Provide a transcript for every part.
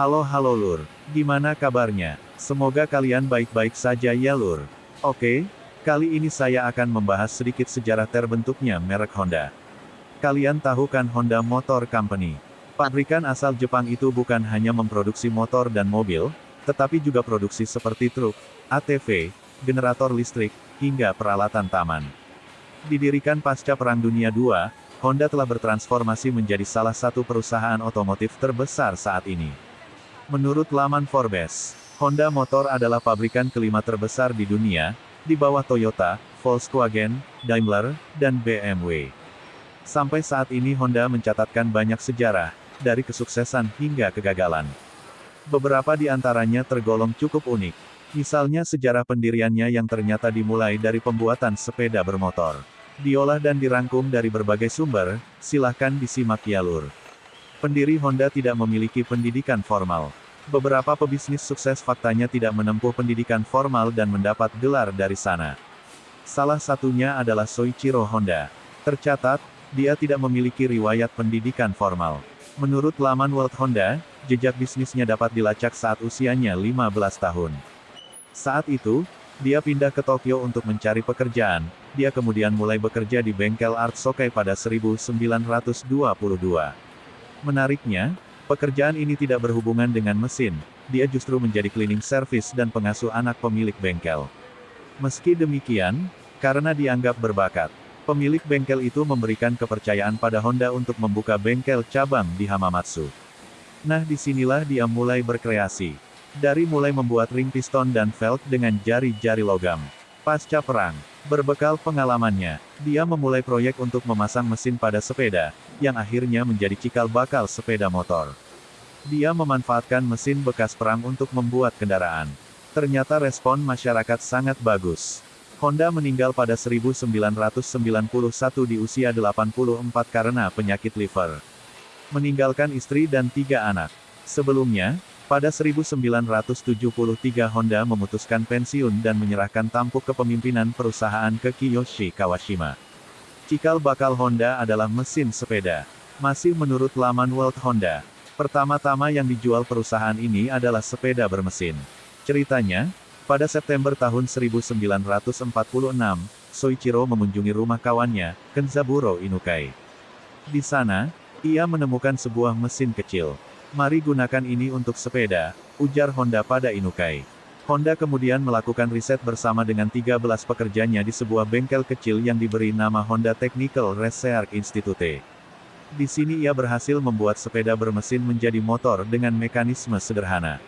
Halo halo lur, gimana kabarnya? Semoga kalian baik-baik saja ya lur. Oke, kali ini saya akan membahas sedikit sejarah terbentuknya merek Honda. Kalian tahu kan Honda Motor Company? Pabrikan asal Jepang itu bukan hanya memproduksi motor dan mobil, tetapi juga produksi seperti truk, ATV, generator listrik, hingga peralatan taman. Didirikan pasca Perang Dunia II, Honda telah bertransformasi menjadi salah satu perusahaan otomotif terbesar saat ini. Menurut laman Forbes, Honda Motor adalah pabrikan kelima terbesar di dunia, di bawah Toyota, Volkswagen, Daimler, dan BMW. Sampai saat ini Honda mencatatkan banyak sejarah, dari kesuksesan hingga kegagalan. Beberapa di antaranya tergolong cukup unik. Misalnya sejarah pendiriannya yang ternyata dimulai dari pembuatan sepeda bermotor. Diolah dan dirangkum dari berbagai sumber, silahkan disimak ya lur. Pendiri Honda tidak memiliki pendidikan formal. Beberapa pebisnis sukses faktanya tidak menempuh pendidikan formal dan mendapat gelar dari sana. Salah satunya adalah Soichiro Honda. Tercatat, dia tidak memiliki riwayat pendidikan formal. Menurut laman World Honda, jejak bisnisnya dapat dilacak saat usianya 15 tahun. Saat itu, dia pindah ke Tokyo untuk mencari pekerjaan, dia kemudian mulai bekerja di bengkel Art Sokai pada 1922. Menariknya, pekerjaan ini tidak berhubungan dengan mesin, dia justru menjadi cleaning service dan pengasuh anak pemilik bengkel. Meski demikian, karena dianggap berbakat, Pemilik bengkel itu memberikan kepercayaan pada Honda untuk membuka bengkel cabang di Hamamatsu. Nah di sinilah dia mulai berkreasi. Dari mulai membuat ring piston dan velg dengan jari-jari logam. Pasca perang, berbekal pengalamannya, dia memulai proyek untuk memasang mesin pada sepeda, yang akhirnya menjadi cikal bakal sepeda motor. Dia memanfaatkan mesin bekas perang untuk membuat kendaraan. Ternyata respon masyarakat sangat bagus. Honda meninggal pada 1991 di usia 84 karena penyakit liver. Meninggalkan istri dan tiga anak. Sebelumnya, pada 1973 Honda memutuskan pensiun dan menyerahkan tampuk kepemimpinan perusahaan ke Kiyoshi Kawashima. Cikal bakal Honda adalah mesin sepeda. Masih menurut laman World Honda, pertama-tama yang dijual perusahaan ini adalah sepeda bermesin. Ceritanya, pada September tahun 1946, Soichiro mengunjungi rumah kawannya, Kenzaburo Inukai. Di sana, ia menemukan sebuah mesin kecil. Mari gunakan ini untuk sepeda, ujar Honda pada Inukai. Honda kemudian melakukan riset bersama dengan 13 pekerjanya di sebuah bengkel kecil yang diberi nama Honda Technical Research Institute. Di sini ia berhasil membuat sepeda bermesin menjadi motor dengan mekanisme sederhana.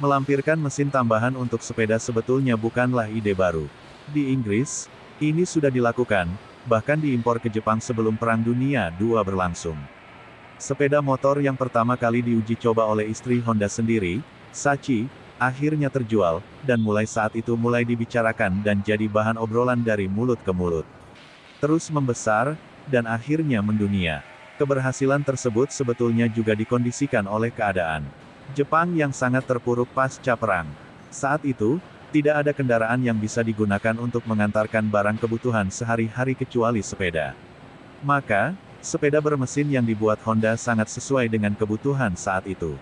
Melampirkan mesin tambahan untuk sepeda sebetulnya bukanlah ide baru. Di Inggris, ini sudah dilakukan, bahkan diimpor ke Jepang sebelum Perang Dunia II berlangsung. Sepeda motor yang pertama kali diuji coba oleh istri Honda sendiri, Sachi, akhirnya terjual, dan mulai saat itu mulai dibicarakan dan jadi bahan obrolan dari mulut ke mulut. Terus membesar, dan akhirnya mendunia. Keberhasilan tersebut sebetulnya juga dikondisikan oleh keadaan. Jepang yang sangat terpuruk pasca perang. Saat itu, tidak ada kendaraan yang bisa digunakan untuk mengantarkan barang kebutuhan sehari-hari kecuali sepeda. Maka, sepeda bermesin yang dibuat Honda sangat sesuai dengan kebutuhan saat itu.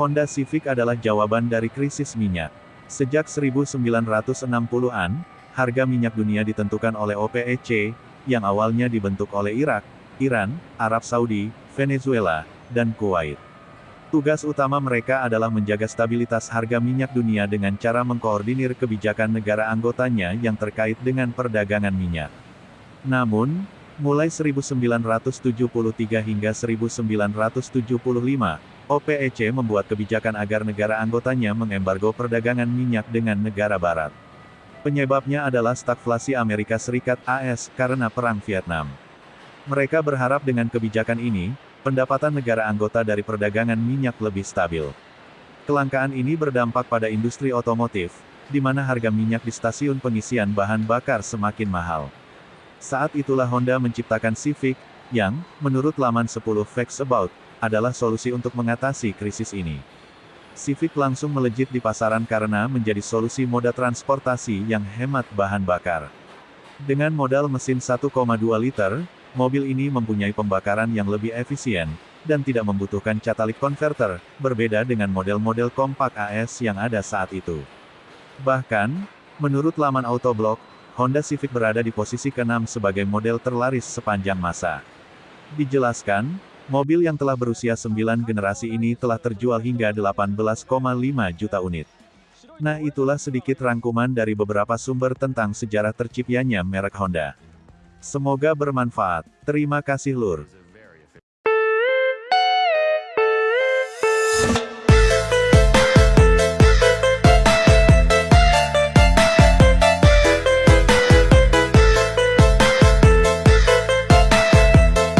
Honda Civic adalah jawaban dari krisis minyak. Sejak 1960-an, harga minyak dunia ditentukan oleh OPEC, yang awalnya dibentuk oleh Irak, Iran, Arab Saudi, Venezuela, dan Kuwait. Tugas utama mereka adalah menjaga stabilitas harga minyak dunia dengan cara mengkoordinir kebijakan negara anggotanya yang terkait dengan perdagangan minyak. Namun, mulai 1973 hingga 1975, OPEC membuat kebijakan agar negara anggotanya mengembargo perdagangan minyak dengan negara barat. Penyebabnya adalah stagflasi Amerika Serikat AS karena Perang Vietnam. Mereka berharap dengan kebijakan ini, pendapatan negara anggota dari perdagangan minyak lebih stabil. Kelangkaan ini berdampak pada industri otomotif, di mana harga minyak di stasiun pengisian bahan bakar semakin mahal. Saat itulah Honda menciptakan Civic, yang, menurut laman 10 Facts About, adalah solusi untuk mengatasi krisis ini. Civic langsung melejit di pasaran karena menjadi solusi moda transportasi yang hemat bahan bakar. Dengan modal mesin 1,2 liter, Mobil ini mempunyai pembakaran yang lebih efisien, dan tidak membutuhkan catalytic converter, berbeda dengan model-model kompak AS yang ada saat itu. Bahkan, menurut laman Autoblog, Honda Civic berada di posisi ke-6 sebagai model terlaris sepanjang masa. Dijelaskan, mobil yang telah berusia 9 generasi ini telah terjual hingga 18,5 juta unit. Nah itulah sedikit rangkuman dari beberapa sumber tentang sejarah terciptanya merek Honda. Semoga bermanfaat. Terima kasih Lur.